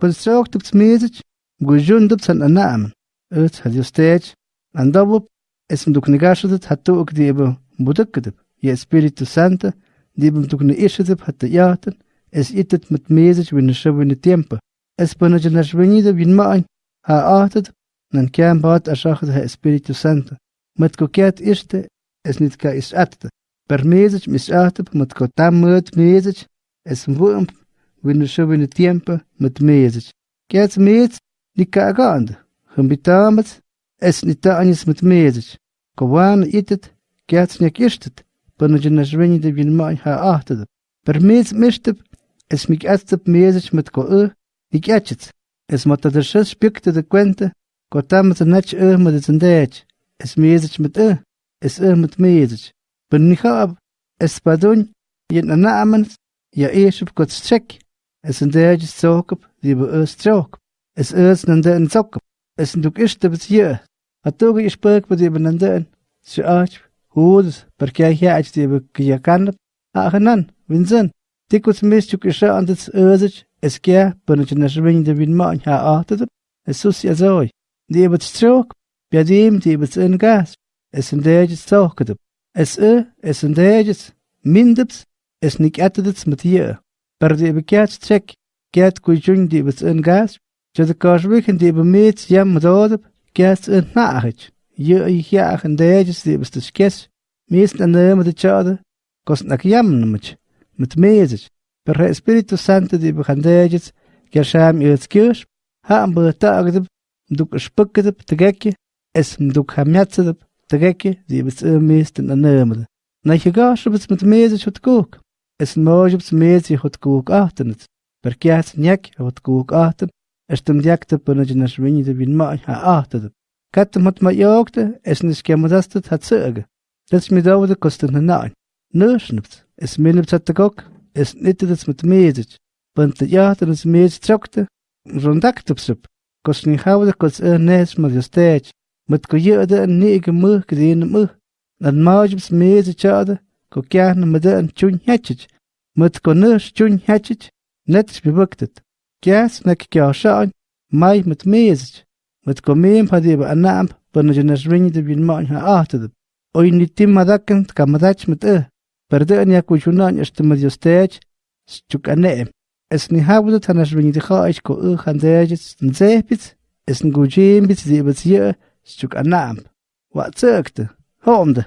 Construct dipt message gujun dipt san anam. Ut had you stage and اسم دوك نجاشدت حتى وقت يبا مدكدب يا سبيريتو سانتا ديبم دوك نقاشدب حتى ياتن اس اتت متميزج بين الشب بين التيمبا اس بنج نشبنيد بين ماين ها آتت نن كان بات أشاخد ها سبيريتو سانتا متكو كات اشتا اس نتكا اس اتت برميزج مش اتب متكو تام ميزج اسم بوم mezec, es mwump, win shëbën tiempo met mezec. Kiat mezec, ni ka agand. Humbitamets, es nita anis met mezec. Ko wan itet, nyak ishtet, până ce naș venidă vin main ha atet. Per mez mishtep, es mig atstep mezec met ko e, ik atchets. Es mata der shas spikte de kwente, ko tam met nach e met de zendech. Es mezec met e, es e met mezec. Ben ni hab, es padun, jen anamen, ja eeshop kot strek. Es zendech zokop, die be e strok. Es eers nan de en zokop. Es nduk ishte bet je. Atoge is perk bet die ben de en. Ze ach, hoedes, per kei hiach die be kiyakanap. Agenan, winzen. Tikus mistuk antes özich, es kia, până ce nashvin de vin ma'n ha ahtet, es sus ya zoi. Die bet strok, piadim die bet in gas, es in dejes zoket. Es e, es in dejes, mindeps, es nik atedets met je. Per die bekiat trek, kiat kujun die in gas, je de kashwichen die bemeets jam dodep, kiat in naagit. Je i jaag in dejes die bet skes, meest an de met de chade, kost nak jam namach. mit mezig, per Espíritu Santo di behandejes, kersham ilskirsh, ha am betagdeb, mduk spukkedeb tegekje, es mduk hamjatzedeb, tegekje, die bits meesten an nemede. Na je gashebits mit mezig hot kook, es mojebits mezig hot kook achtenit, per kjats njek hot kook achten, es tem jakte pönne nashwini de bin ma ha achtedeb. Katem hot ma jogte, es nis kemadastet hat zöge. Das mi daude kosten na nein. Nöschnipt, es milnipt hat gok, es nittedets met mezig, pant jaten es mezig trokte, rondaktopsup, kos ni haude kos e nes ma jostech, Mutkonö stjun hätschitsch, netsch bewirktet. Gäs nek gjarschaun, mai mit meesich. Mutkomem padebe anamp, banajanas ringde bin maun ha ahtedeb. Oi nitim madakken kamadach mit ö. E. Perde an yakuchunan estimat jostech, stjuk aneem. Es ni habudet hanas ringde chaisch ko ö handejits, e nzehpits, es ngujembits, sie überziehe, stjuk anamp. Wat zögte, homde.